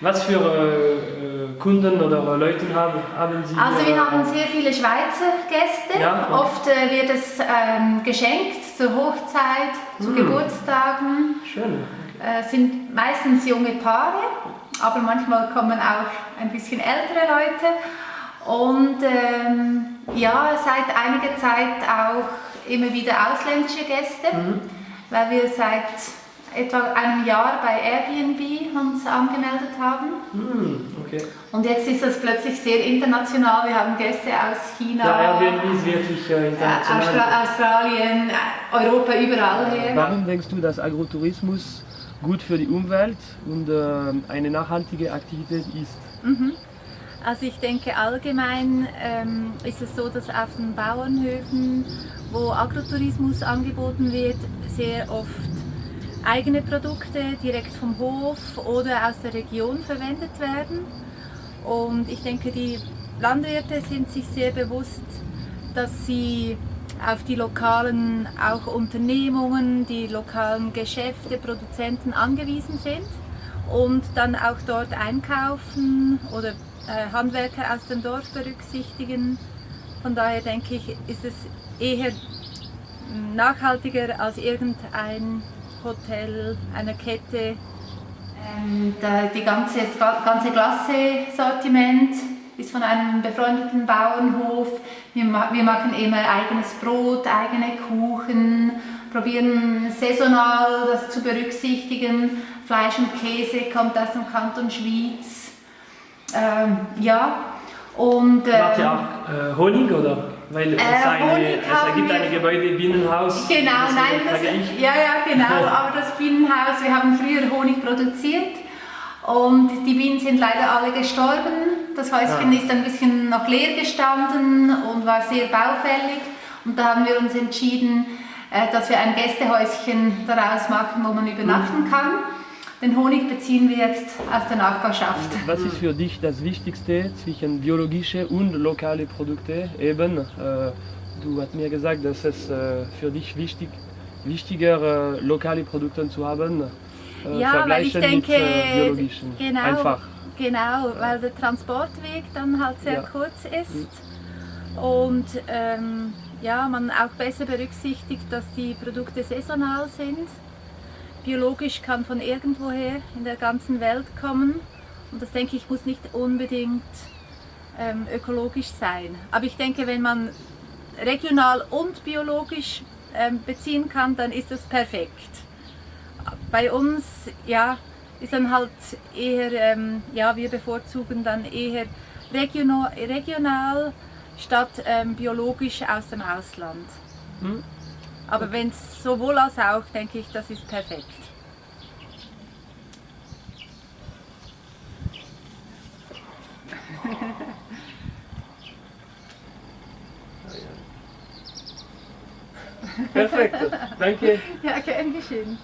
Was für äh, Kunden oder Leute haben, haben Sie? Also wir äh, haben sehr viele Schweizer Gäste. Ja, okay. Oft äh, wird es ähm, geschenkt zur Hochzeit, zu Hm. Geburtstagen. Schön. Äh, sind meistens junge Paare, aber manchmal kommen auch ein bisschen ältere Leute. Und ähm, ja, seit einiger Zeit auch immer wieder ausländische Gäste, Mhm. weil wir seit etwa einem Jahr bei Airbnb uns angemeldet haben. Hm, okay. Und jetzt ist das plötzlich sehr international. Wir haben Gäste aus China, Ja, Airbnb ist wirklich äh, international. Austra Australien, Europa, überall her. Warum denkst du, dass Agrotourismus gut für die Umwelt und ähm, eine nachhaltige Aktivität ist? Also ich denke allgemein ähm, ist es so, dass auf den Bauernhöfen, wo Agrotourismus angeboten wird, sehr oft eigene Produkte direkt vom Hof oder aus der Region verwendet werden. Und ich denke, die Landwirte sind sich sehr bewusst, dass sie auf die lokalen auch Unternehmungen, die lokalen Geschäfte, Produzenten angewiesen sind und dann auch dort einkaufen oder äh, Handwerker aus dem Dorf berücksichtigen. Von daher denke ich, ist es eher mm, nachhaltiger als irgendein Hotel, eine Kette. Ähm, da, die ganze, das ganze Glasse-Sortiment ist von einem befreundeten Bauernhof. Wir, wir machen immer eigenes Brot, eigene Kuchen, probieren saisonal das zu berücksichtigen. Fleisch und Käse kommt aus dem Kanton Schwyz. Ähm, ja, und Macht ähm, ihr auch äh, Honig oder? Weil es, Äh, eine, es gibt ein Gebäude, Bienenhaus. Genau, nein, das, ich. ja, ja, genau. Aber das Bienenhaus, wir haben früher Honig produziert und die Bienen sind leider alle gestorben. Das Häuschen Ja. ist ein bisschen noch leer gestanden und war sehr baufällig. Und da haben wir uns entschieden, äh, dass wir ein Gästehäuschen daraus machen, wo man übernachten Mhm. kann. Den Honig beziehen wir jetzt aus der Nachbarschaft. Was ist für dich das Wichtigste zwischen biologische und lokale Produkte? Eben, äh, du hast mir gesagt, dass es äh, für dich wichtig, wichtiger äh, lokale Produkte zu haben, äh, Ja, weil ich denke, mit äh, biologischen. genau, Einfach. genau, weil der Transportweg dann halt sehr Ja. kurz ist und ähm, ja, man auch besser berücksichtigt, dass die Produkte saisonal sind. Biologisch kann von irgendwoher in der ganzen Welt kommen und das denke ich muss nicht unbedingt ähm, ökologisch sein. Aber ich denke, wenn man regional und biologisch ähm, beziehen kann, dann ist das perfekt bei uns ja, ist dann halt eher, ähm, ja, wir bevorzugen dann eher regional, regional statt ähm, biologisch aus dem Ausland. Hm? Aber wenn es sowohl als auch, denke ich, das ist perfekt. Perfekt, danke. Ja, gern geschehen.